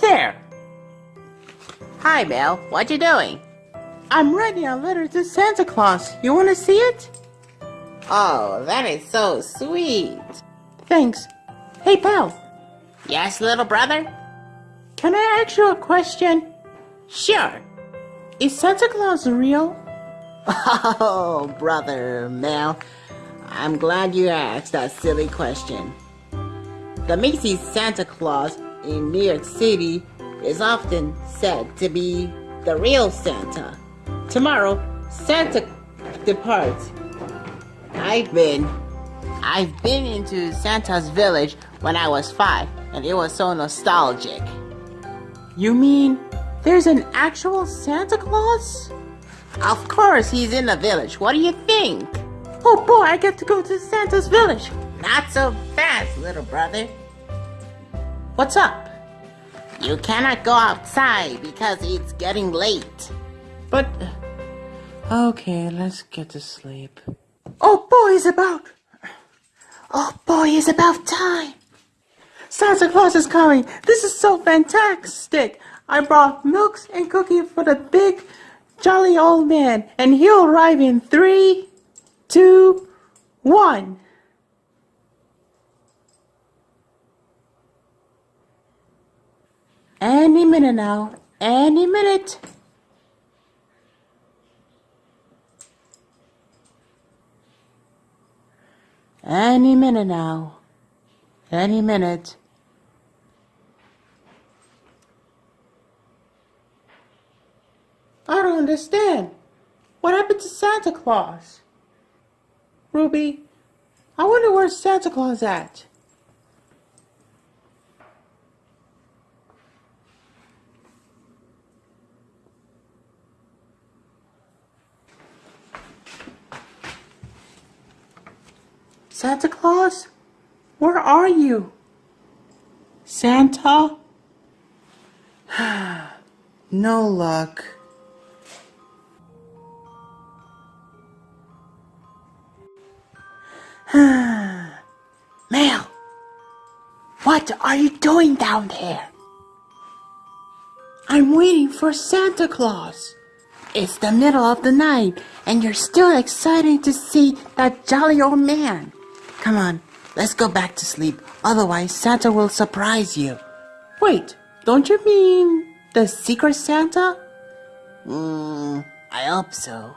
There! Hi, Bill. What you doing? I'm writing a letter to Santa Claus. You want to see it? Oh, that is so sweet. Thanks. Hey, pal. Yes, little brother? Can I ask you a question? Sure. Is Santa Claus real? Oh, brother Mel. I'm glad you asked that silly question. The Macy's Santa Claus in New York City is often said to be the real Santa. Tomorrow, Santa departs. I've been I've been into Santa's village when I was five, and it was so nostalgic. You mean there's an actual Santa Claus? Of course, he's in the village. What do you think? Oh boy, I get to go to Santa's village. Not so fast, little brother. What's up? You cannot go outside because it's getting late. But. Uh, okay, let's get to sleep. Oh boy, it's about. Oh boy, it's about time. Santa Claus is coming. This is so fantastic. I brought milks and cookies for the big, jolly old man, and he'll arrive in three, two, one. Any minute now. Any minute. Any minute now. Any minute. I don't understand. What happened to Santa Claus? Ruby, I wonder where Santa Claus at? Santa Claus? Where are you? Santa? no luck. Mel, what are you doing down there? I'm waiting for Santa Claus. It's the middle of the night, and you're still excited to see that jolly old man. Come on, let's go back to sleep. Otherwise, Santa will surprise you. Wait, don't you mean the secret Santa? Hmm, I hope so.